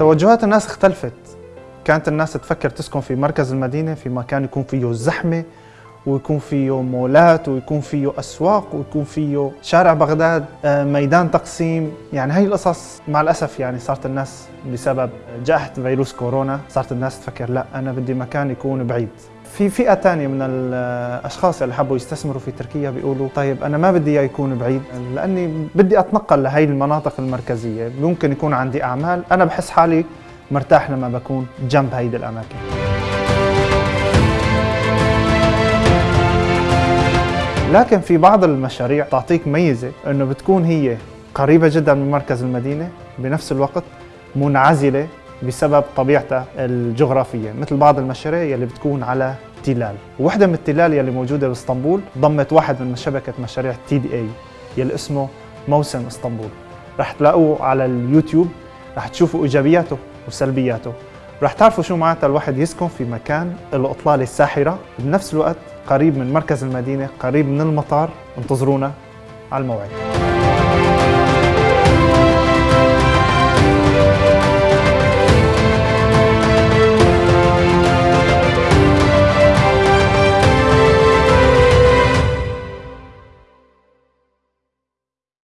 توجهات الناس اختلفت. كانت الناس تفكر تسكن في مركز المدينة في مكان يكون فيه زحمة ويكون فيه مولات ويكون فيه أسواق ويكون فيه شارع بغداد آه، ميدان تقسيم. يعني هاي القصص مع الأسف يعني صارت الناس بسبب جائحة فيروس كورونا صارت الناس تفكر لا أنا بدي مكان يكون بعيد. في فئة تانية من الأشخاص اللي حبوا يستثمروا في تركيا بيقولوا طيب أنا ما بدي إياه يكون بعيد لأني بدي أتنقل لهي المناطق المركزية. ممكن يكون عندي أعمال أنا بحس حالي مرتاح لما بكون جنب هيدي الأماكن. لكن في بعض المشاريع تعطيك ميزة أنه بتكون هي قريبة جدا من مركز المدينة بنفس الوقت منعزلة بسبب طبيعتها الجغرافية مثل بعض المشاريع يلي بتكون على تلال. وحدة من التلال يلي موجودة بإسطنبول ضمت واحد من شبكة مشاريع تي دي اي يلي اسمه موسم إسطنبول. رح تلاقوه على اليوتيوب رح تشوفوا إيجابياته وسلبياته. رح تعرفوا شو معناتها الواحد يسكن في مكان له اطلالة ساحرة بنفس الوقت قريب من مركز المدينة قريب من المطار انتظرونا على الموعد.